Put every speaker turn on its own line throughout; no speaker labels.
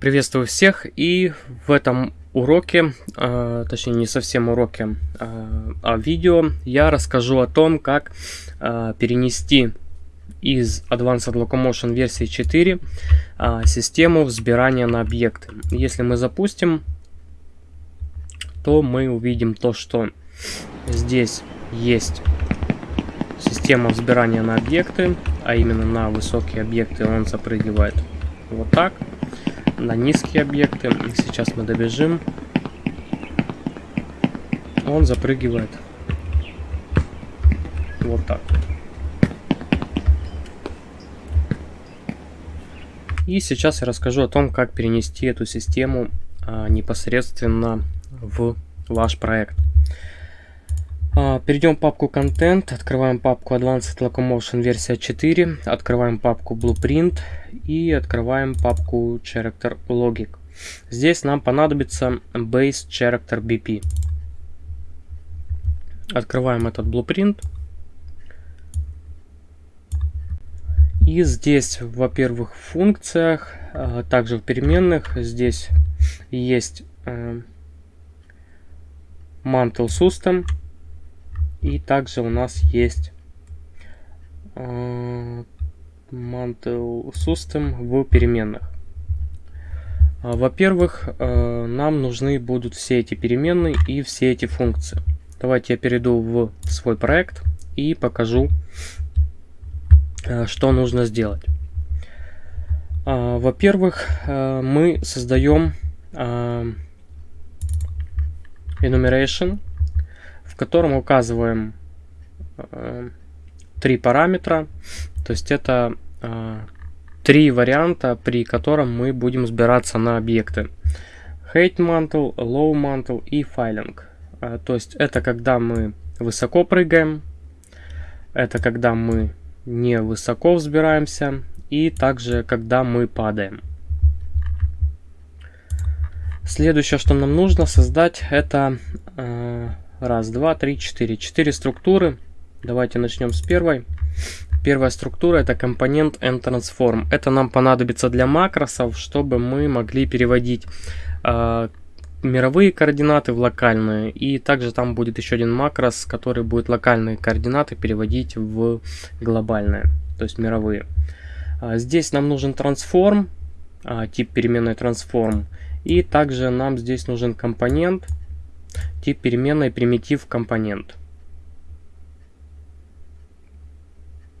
Приветствую всех и в этом уроке, э, точнее не совсем уроке, э, а видео я расскажу о том, как э, перенести из Advanced Locomotion версии 4 э, систему взбирания на объекты. Если мы запустим, то мы увидим то, что здесь есть система взбирания на объекты, а именно на высокие объекты он запрыгивает вот так на низкие объекты. Сейчас мы добежим. Он запрыгивает вот так. И сейчас я расскажу о том, как перенести эту систему а, непосредственно в ваш проект. А, перейдем в папку Content, открываем папку Advanced Locomotion версия 4, открываем папку Blueprint и открываем папку Character Logic. Здесь нам понадобится Base Character BP. Открываем этот Blueprint. И здесь, во-первых, в функциях, а также в переменных, здесь есть э, Mantle System. И также у нас есть э, mantle system в переменных. А, во-первых, э, нам нужны будут все эти переменные и все эти функции. Давайте я перейду в свой проект и покажу, э, что нужно сделать. А, во-первых, мы создаем enumeration котором указываем э, три параметра. То есть это э, три варианта, при котором мы будем сбираться на объекты. Height mantle, low mantle и filing. Э, то есть это когда мы высоко прыгаем, это когда мы не высоко взбираемся и также когда мы падаем. Следующее, что нам нужно создать, это э, Раз, два, три, четыре. Четыре структуры. Давайте начнем с первой. Первая структура это компонент nTransform. Это нам понадобится для макросов, чтобы мы могли переводить э, мировые координаты в локальные. И также там будет еще один макрос, который будет локальные координаты переводить в глобальные, то есть мировые. А, здесь нам нужен трансформ, а, тип переменной transform. И также нам здесь нужен компонент Тип переменной примитив компонент.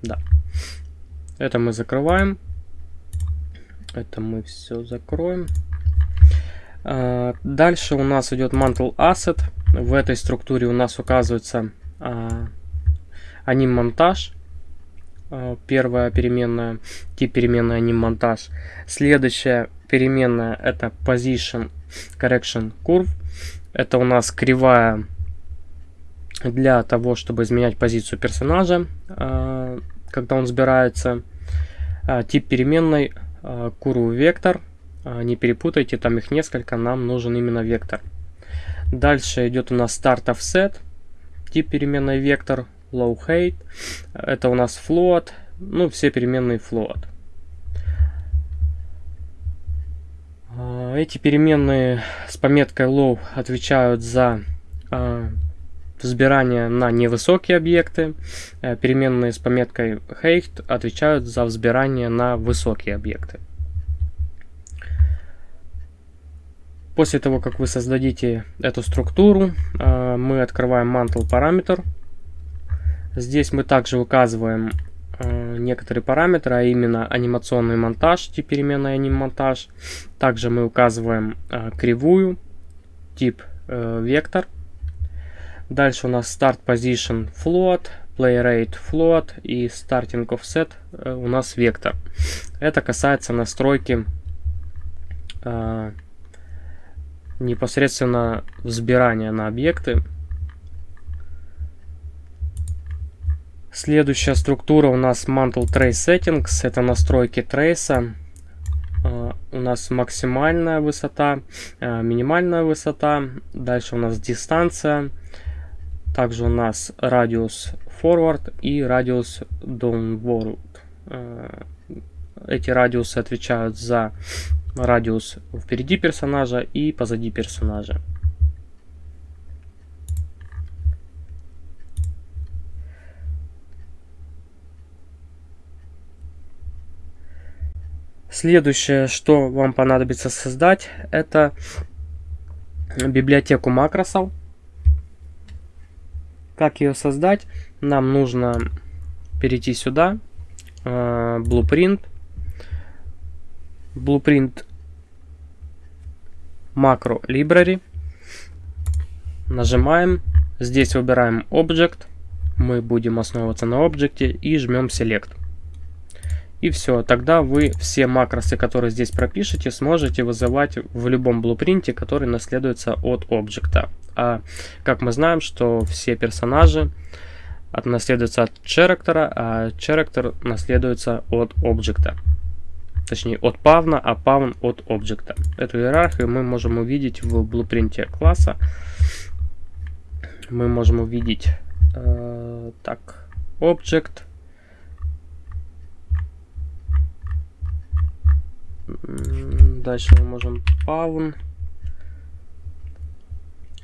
Да. Это мы закрываем. Это мы все закроем. А, дальше у нас идет mantle asset. В этой структуре у нас указывается а, аним монтаж. А, первая переменная, тип переменной аним монтаж. Следующая переменная это position correction curve. Это у нас кривая для того, чтобы изменять позицию персонажа, а, когда он сбирается. А, тип переменной curve вектор. А, не перепутайте, там их несколько, нам нужен именно вектор. Дальше идет у нас start offset. Тип переменной вектор, low height. Это у нас float. Ну, все переменные float. Эти переменные с пометкой low отвечают за э, взбирание на невысокие объекты. Э, переменные с пометкой height отвечают за взбирание на высокие объекты. После того, как вы создадите эту структуру, э, мы открываем mantle параметр. Здесь мы также указываем некоторые параметры, а именно анимационный монтаж, тип переменной анимонтаж. Также мы указываем э, кривую, тип э, вектор. Дальше у нас start position float, play rate float и starting offset э, у нас вектор. Это касается настройки э, непосредственно взбирания на объекты. Следующая структура у нас Mantle Trace Settings. Это настройки трейса. Uh, у нас максимальная высота, uh, минимальная высота. Дальше у нас дистанция. Также у нас радиус forward и радиус downward. Uh, эти радиусы отвечают за радиус впереди персонажа и позади персонажа. Следующее, что вам понадобится создать, это библиотеку макросов. Как ее создать? Нам нужно перейти сюда, э, Blueprint, Blueprint Macro Library, нажимаем, здесь выбираем Object, мы будем основываться на объекте и жмем Select. И все, тогда вы все макросы, которые здесь пропишете, сможете вызывать в любом блупринте, который наследуется от объекта. А как мы знаем, что все персонажи наследуются от character, а character наследуется от объекта. Точнее, от павна, а павн от объекта. Эту иерархию мы можем увидеть в блупринте класса. Мы можем увидеть э, так, object, Дальше мы можем pawn.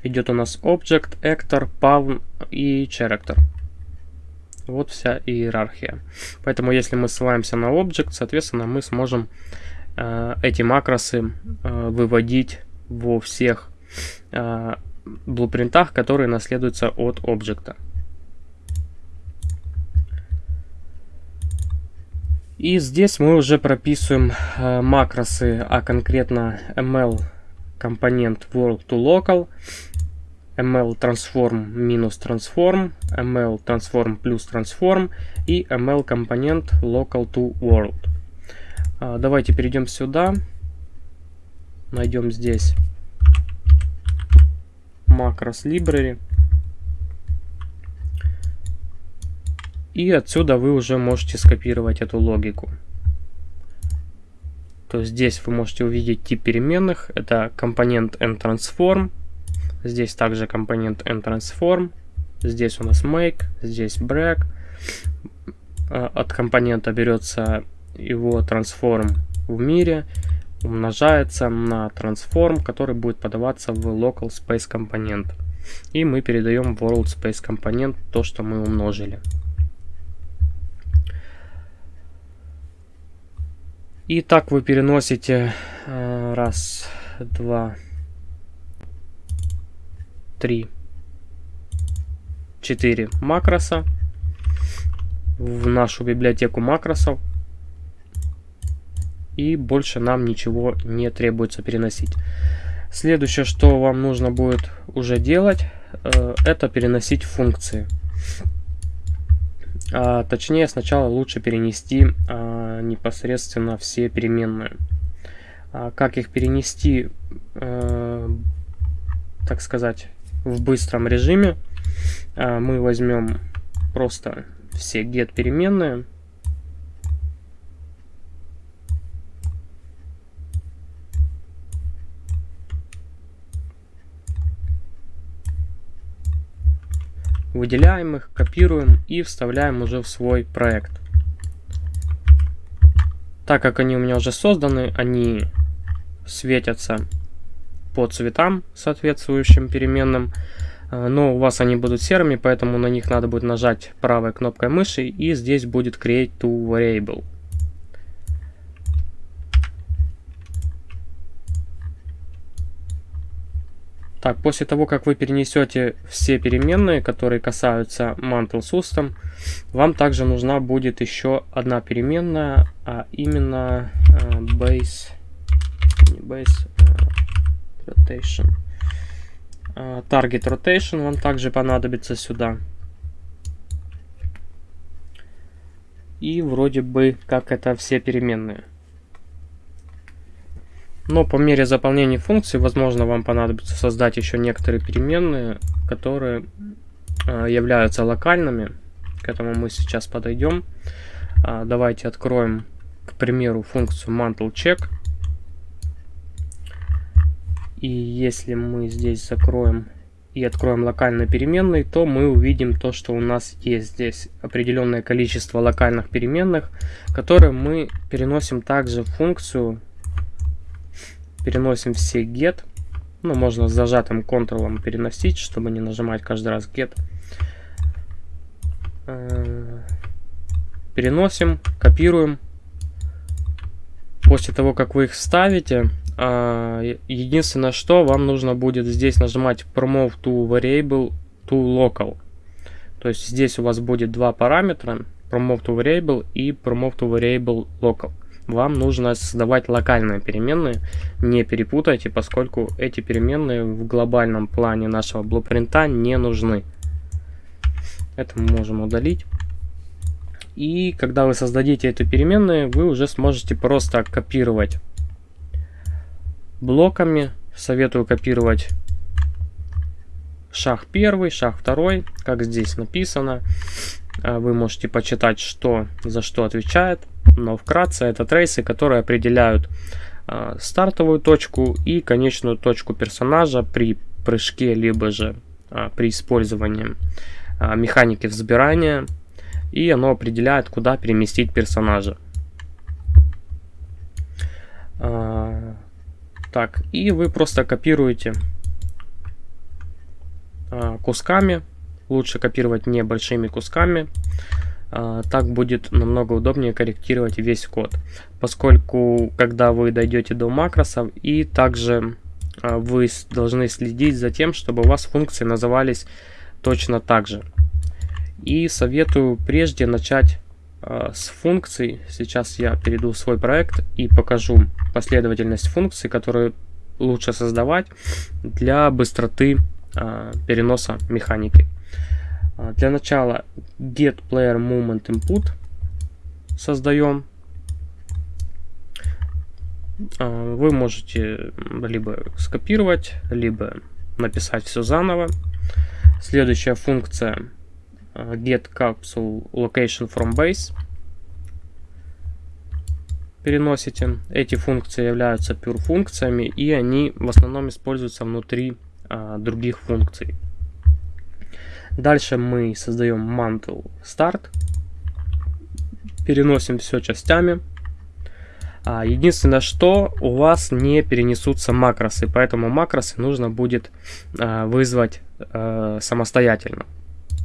Идет у нас object, actor, pawn и character. Вот вся иерархия. Поэтому если мы ссылаемся на object, соответственно, мы сможем э, эти макросы э, выводить во всех э, блупринтах, которые наследуются от объекта. И здесь мы уже прописываем э, макросы, а конкретно ml компонент world to local, ml transform минус transform, ml transform плюс transform и ml компонент local to world. А, давайте перейдем сюда, найдем здесь макрос library. И отсюда вы уже можете скопировать эту логику. То есть здесь вы можете увидеть тип переменных. Это компонент nTransform. Здесь также компонент nTransform. Здесь у нас make, здесь break. А, от компонента берется его transform в мире, умножается на transform, который будет подаваться в local space компонент. И мы передаем world space компонент то, что мы умножили. И так вы переносите э, раз, два, три, четыре макроса в нашу библиотеку макросов. И больше нам ничего не требуется переносить. Следующее, что вам нужно будет уже делать, э, это переносить функции. А, точнее, сначала лучше перенести а, непосредственно все переменные. А, как их перенести, а, так сказать, в быстром режиме? А, мы возьмем просто все get переменные выделяем их, копируем и вставляем уже в свой проект. Так как они у меня уже созданы, они светятся по цветам соответствующим переменным, э, но у вас они будут серыми, поэтому на них надо будет нажать правой кнопкой мыши и здесь будет Create to Variable. Так, после того, как вы перенесете все переменные, которые касаются Mantle System, вам также нужна будет еще одна переменная, а именно э, base, base э, rotation. Э, target rotation вам также понадобится сюда. И вроде бы как это все переменные. Но по мере заполнения функции, возможно, вам понадобится создать еще некоторые переменные, которые э, являются локальными. К этому мы сейчас подойдем. Э, давайте откроем, к примеру, функцию mantle_check. И если мы здесь закроем и откроем локальные переменные, то мы увидим то, что у нас есть здесь определенное количество локальных переменных, которые мы переносим также в функцию переносим все get. Ну, можно с зажатым контролом переносить, чтобы не нажимать каждый раз get. Э, переносим, копируем. После того, как вы их вставите, а, единственное, что вам нужно будет здесь нажимать Promote to Variable to Local. То есть здесь у вас будет два параметра, Promote to Variable и Promote to Variable Local. Вам нужно создавать локальные переменные, не перепутайте, поскольку эти переменные в глобальном плане нашего блупринта не нужны. Это мы можем удалить. И когда вы создадите эту переменную, вы уже сможете просто копировать блоками. Советую копировать шаг первый, шаг второй, как здесь написано. А, вы можете почитать, что за что отвечает. Но вкратце это трейсы, которые определяют э, стартовую точку и конечную точку персонажа при прыжке, либо же э, при использовании э, механики взбирания. И оно определяет, куда переместить персонажа. Так, и вы просто копируете кусками. Лучше копировать не большими кусками. А, так будет намного удобнее корректировать весь код, поскольку когда вы дойдете до макросов и также а, вы должны следить за тем, чтобы у вас функции назывались точно так же. И советую прежде начать а, с функций. Сейчас я перейду в свой проект и покажу последовательность функций, которые лучше создавать для быстроты переноса механики. А, для начала get player movement input создаем. А, вы можете либо скопировать, либо написать все заново. Следующая функция а, get capsule location from base. Переносите. Эти функции являются pure функциями и они в основном используются внутри других функций. Дальше мы создаем mantle start. Переносим все частями. А, единственное, что у вас не перенесутся макросы, поэтому макросы нужно будет а, вызвать а, самостоятельно.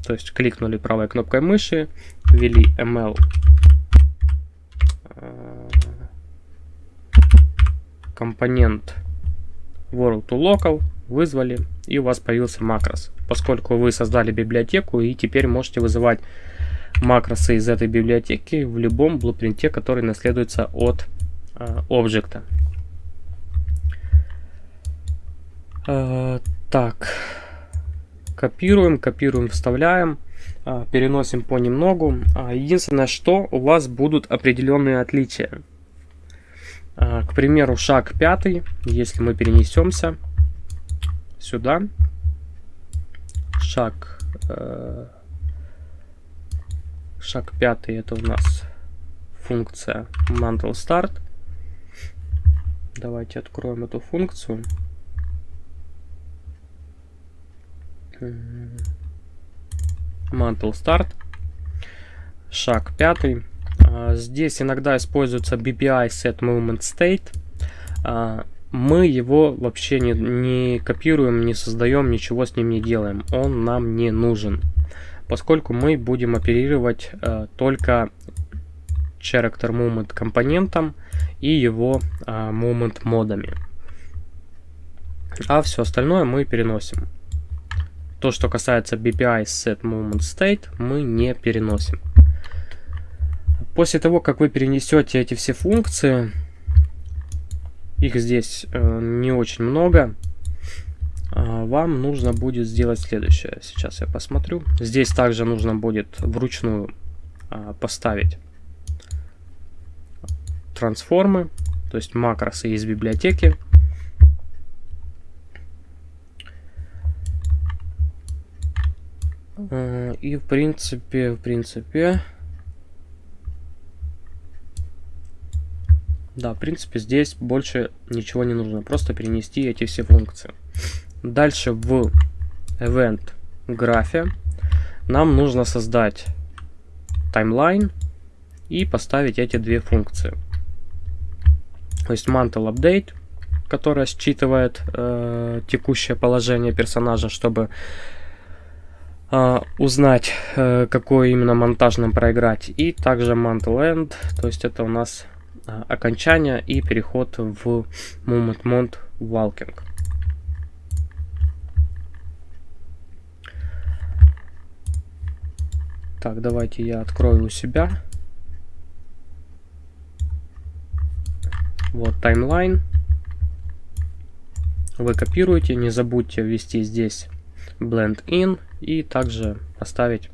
То есть кликнули правой кнопкой мыши, ввели ml компонент world to local, вызвали, и у вас появился макрос. Поскольку вы создали библиотеку, и теперь можете вызывать макросы из этой библиотеки в любом блупринте, который наследуется от э, объекта. Э, так, копируем, копируем, вставляем, э, переносим понемногу. Единственное, что у вас будут определенные отличия. К примеру, шаг пятый, если мы перенесемся, сюда. Шаг, э, шаг пятый это у нас функция mantle start. Давайте откроем эту функцию. Mantle start. Шаг пятый. А, здесь иногда используется BPI set movement state. Мы его вообще не, не копируем, не создаем, ничего с ним не делаем. Он нам не нужен, поскольку мы будем оперировать э, только character moment компонентом и его э, moment модами. А все остальное мы переносим. То, что касается BPI set moment state, мы не переносим. После того, как вы перенесете эти все функции, их здесь э, не очень много. А, вам нужно будет сделать следующее. Сейчас я посмотрю. Здесь также нужно будет вручную а, поставить трансформы, то есть макросы из библиотеки. Э, и в принципе, в принципе, Да, в принципе, здесь больше ничего не нужно. Просто перенести эти все функции. Дальше в event графе нам нужно создать таймлайн и поставить эти две функции. То есть mantle update которая считывает э, текущее положение персонажа, чтобы э, узнать, э, какой именно монтаж нам проиграть. И также Mantle End, то есть это у нас окончание и переход в Movement Mode Walking. Так, давайте я открою у себя. Вот таймлайн. Вы копируете, не забудьте ввести здесь blend in и также поставить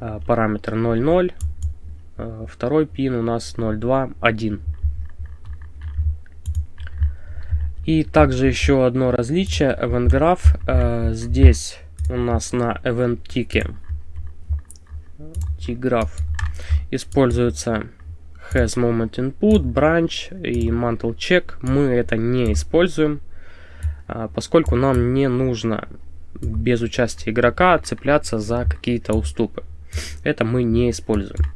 э, параметр 0.0. Э, второй пин у нас 0.2.1. И также еще одно различие event graph. Э, здесь у нас на event тике tgraph используется has moment input, branch и mantle check. Мы это не используем, а, поскольку нам не нужно без участия игрока цепляться за какие-то уступы. Это мы не используем.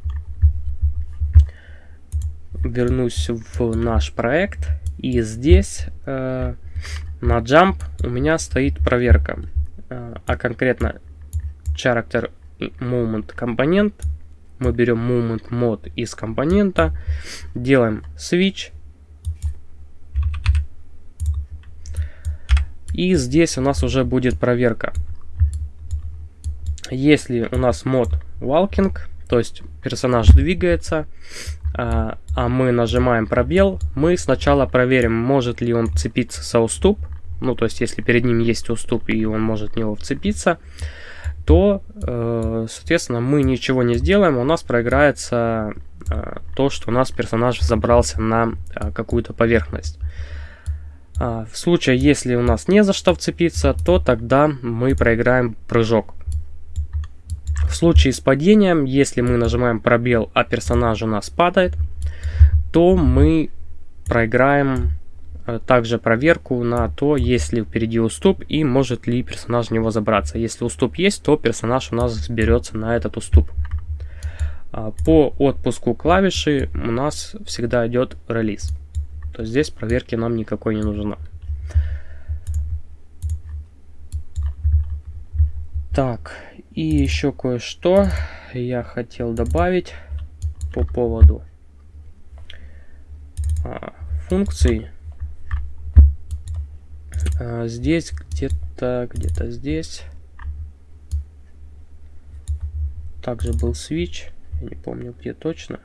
Вернусь в наш проект. И здесь э, на jump у меня стоит проверка. Э, а конкретно character moment компонент мы берем moment mod из компонента, делаем switch. И здесь у нас уже будет проверка. Если у нас мод walking, то есть персонаж двигается, а, а мы нажимаем пробел, мы сначала проверим, может ли он цепиться за уступ. Ну, то есть, если перед ним есть уступ и он может в него вцепиться то, э, соответственно, мы ничего не сделаем, у нас проиграется э, то, что у нас персонаж забрался на э, какую-то поверхность. А, в случае, если у нас не за что вцепиться, то тогда мы проиграем прыжок. В случае с падением, если мы нажимаем пробел, а персонаж у нас падает, то мы проиграем Э, также проверку на то, есть ли впереди уступ и может ли персонаж в него забраться. Если уступ есть, то персонаж у нас сберется на этот уступ. А, по отпуску клавиши у нас всегда идет релиз. То есть здесь проверки нам никакой не нужна. Так, и еще кое-что я хотел добавить по поводу а, функций а, здесь где-то, где-то здесь. Также был switch. Я не помню, где точно.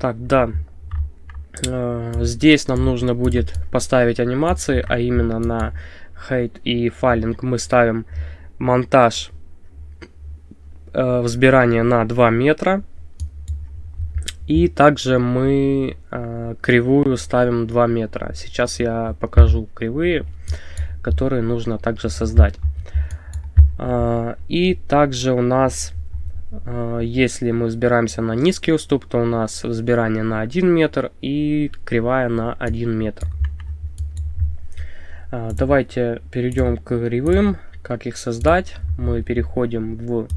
Так, да, Э, здесь нам нужно будет поставить анимации, а именно на height и файлинг мы ставим монтаж э, взбирания на 2 метра. И также мы э, кривую ставим 2 метра. Сейчас я покажу кривые, которые нужно также создать. Э, и также у нас если мы взбираемся на низкий уступ, то у нас взбирание на 1 метр и кривая на 1 метр. А, давайте перейдем к кривым. Как их создать? Мы переходим в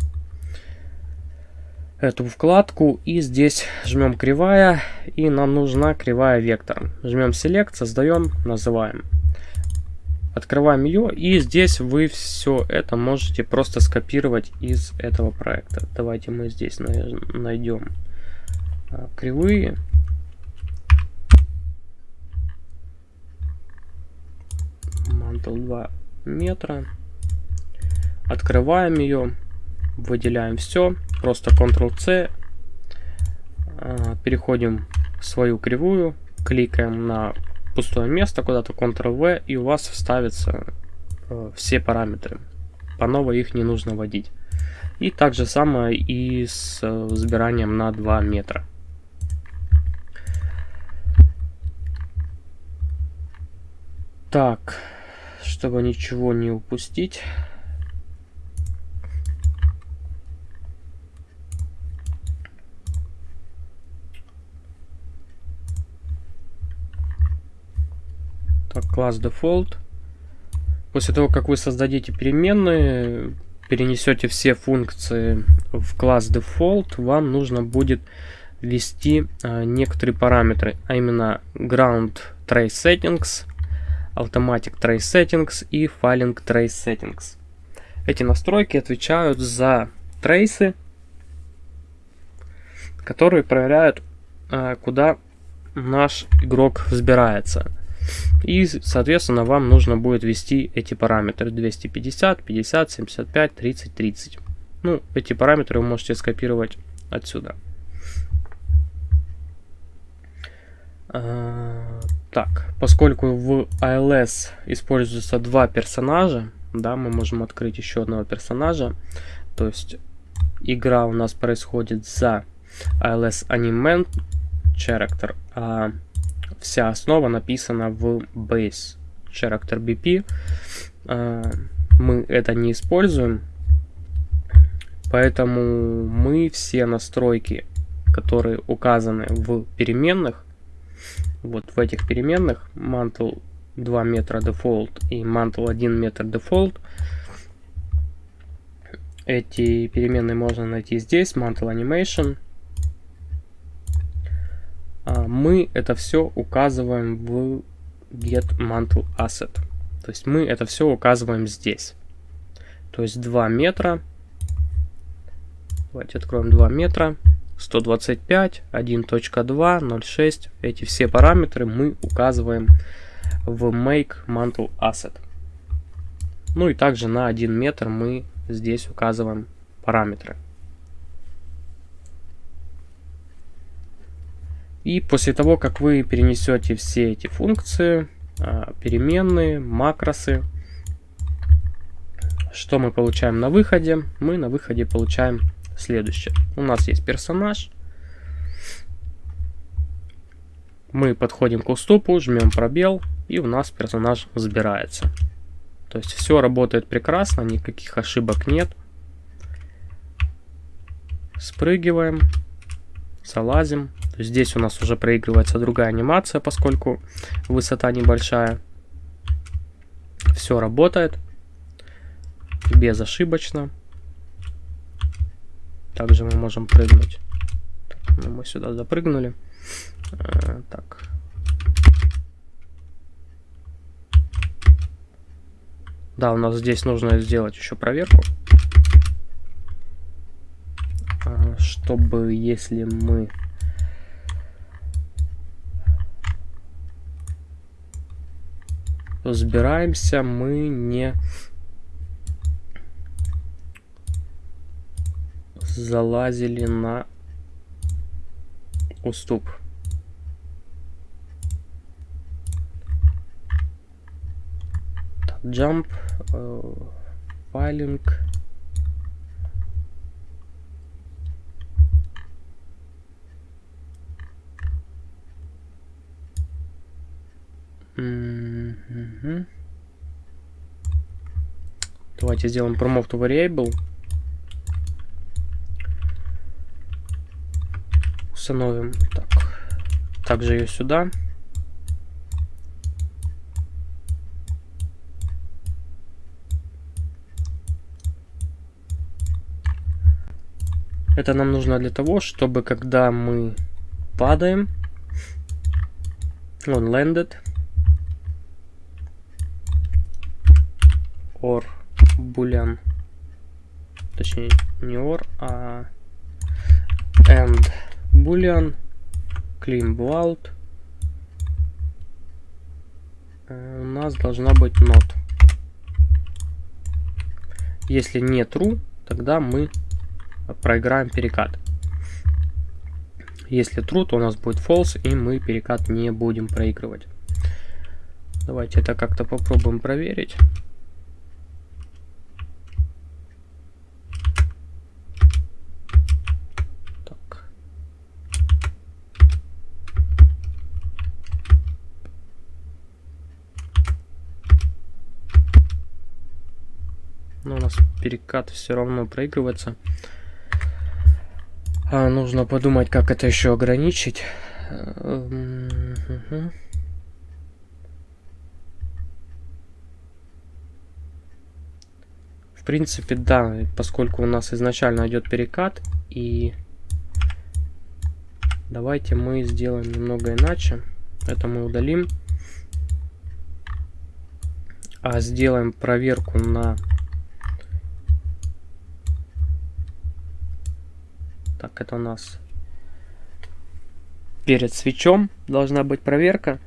эту вкладку и здесь жмем кривая и нам нужна кривая вектор. Жмем Select, создаем, называем. Открываем ее, и здесь вы все это можете просто скопировать из этого проекта. Давайте мы здесь найдем а, кривые. Мантл 2 метра. Открываем ее, выделяем все, просто Ctrl-C, а, переходим в свою кривую, кликаем на пустое место, куда-то Ctrl-V, и у вас вставятся э, все параметры. По новой их не нужно вводить. И так же самое и с э, взбиранием на 2 метра. Так, чтобы ничего не упустить. Так, класс default. После того, как вы создадите переменные, перенесете все функции в класс default, вам нужно будет ввести а, некоторые параметры, а именно ground trace settings, automatic trace settings и filing trace settings. Эти настройки отвечают за трейсы, которые проверяют, а, куда наш игрок взбирается. И, соответственно, вам нужно будет ввести эти параметры 250, 50, 75, 30, 30. Ну, эти параметры вы можете скопировать отсюда. А, так, поскольку в ALS используются два персонажа, да, мы можем открыть еще одного персонажа. То есть игра у нас происходит за ALS Animate Character, а вся основа написана в Base Character BP. А, мы это не используем, поэтому мы все настройки, которые указаны в переменных, вот в этих переменных, mantle 2 метра default и mantle 1 метр default, эти переменные можно найти здесь, mantle animation, мы это все указываем в get mantle asset. То есть мы это все указываем здесь. То есть 2 метра. Давайте откроем 2 метра. 125, 1.2, 0.6. Эти все параметры мы указываем в make mantle asset. Ну и также на 1 метр мы здесь указываем параметры. И после того, как вы перенесете все эти функции, а, переменные, макросы, что мы получаем на выходе? Мы на выходе получаем следующее. У нас есть персонаж. Мы подходим к уступу, жмем пробел, и у нас персонаж забирается. То есть все работает прекрасно, никаких ошибок нет. Спрыгиваем, залазим. Здесь у нас уже проигрывается другая анимация, поскольку высота небольшая. Все работает. Безошибочно. Также мы можем прыгнуть. Ну, мы сюда запрыгнули. Э, так. Да, у нас здесь нужно сделать еще проверку. А, чтобы, если мы разбираемся, мы не залазили на уступ. Jump, uh, Давайте сделаем promote to variable. Установим так. Также ее сюда. Это нам нужно для того, чтобы когда мы падаем, он landed, or boolean, точнее не or, а and boolean clean out у нас должна быть not. Если не true, тогда мы проиграем перекат. Если true, то у нас будет false, и мы перекат не будем проигрывать. Давайте это как-то попробуем проверить. Но у нас перекат все равно проигрывается. А, нужно подумать, как это еще ограничить. Эм, В принципе, да, поскольку у нас изначально идет перекат, и давайте мы сделаем немного иначе. Это мы удалим. А сделаем проверку на Так, это у нас перед свечом должна быть проверка.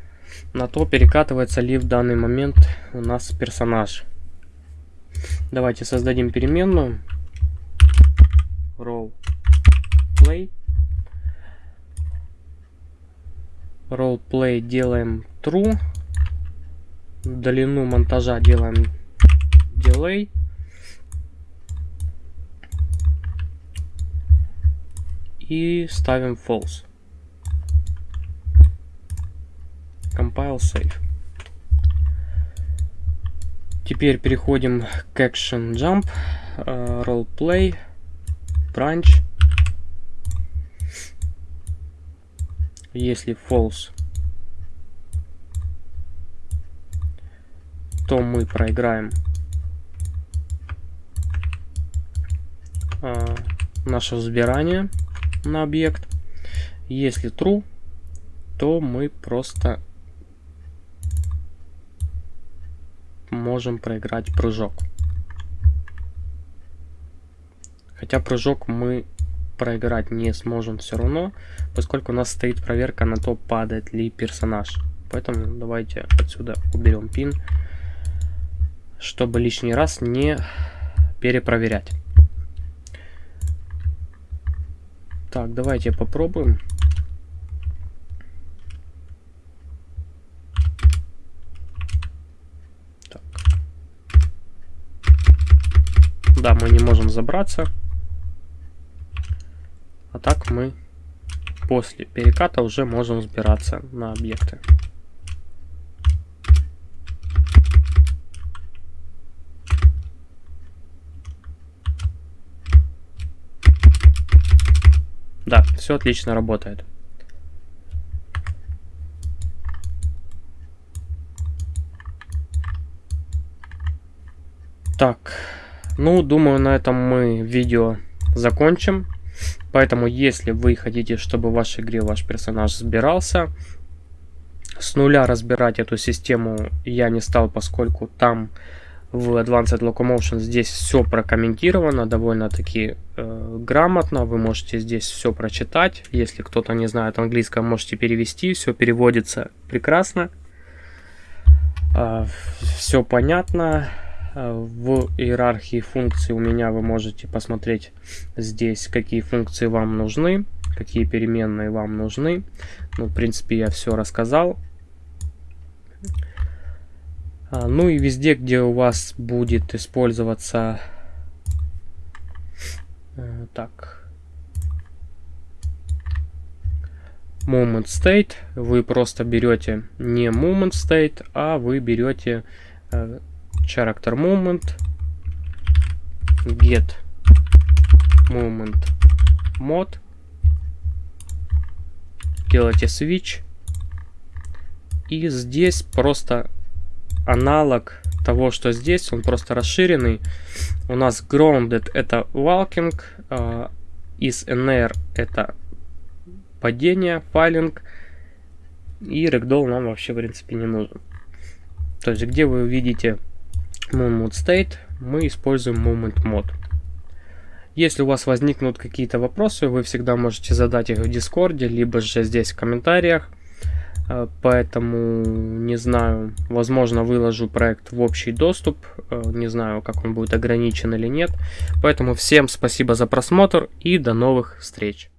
На то перекатывается ли в данный момент у нас персонаж. Давайте создадим переменную. Role play. Role play делаем true. Длину монтажа делаем delay. И ставим false. Compile Save. Теперь переходим к Action Jump, uh, Role Play, Branch. Если false, то мы проиграем uh, наше взбирание на объект. Если true, то мы просто можем проиграть прыжок. Хотя прыжок мы проиграть не сможем все равно, поскольку у нас стоит проверка на то, падает ли персонаж. Поэтому давайте отсюда уберем пин, чтобы лишний раз не перепроверять. Так, давайте попробуем. Да, мы не можем забраться. А так мы после переката уже можем взбираться на объекты. Да, все отлично работает. Так, ну, думаю, на этом мы видео закончим. Поэтому, если вы хотите, чтобы в вашей игре ваш персонаж сбирался, с нуля разбирать эту систему я не стал, поскольку там в Advanced Locomotion здесь все прокомментировано довольно-таки э, грамотно. Вы можете здесь все прочитать. Если кто-то не знает английского, можете перевести. Все переводится прекрасно. Э, все понятно. Э, в иерархии функций у меня вы можете посмотреть здесь, какие функции вам нужны, какие переменные вам нужны. Ну, в принципе, я все рассказал. А, ну и везде, где у вас будет использоваться... Э, так... Moment State, вы просто берете не Moment State, а вы берете э, character movement get movement mod. Делайте switch. И здесь просто аналог того, что здесь, он просто расширенный. У нас grounded это walking, uh, is NR это падение, файлинг, и ragdoll нам вообще в принципе не нужен. То есть где вы видите moment state мы используем moment mod. Если у вас возникнут какие-то вопросы, вы всегда можете задать их в Дискорде, либо же здесь в комментариях. Э, поэтому, не знаю, возможно, выложу проект в общий доступ. Э, не знаю, как он будет ограничен или нет. Поэтому всем спасибо за просмотр и до новых встреч.